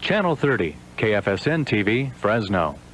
Channel 30, KFSN TV, Fresno.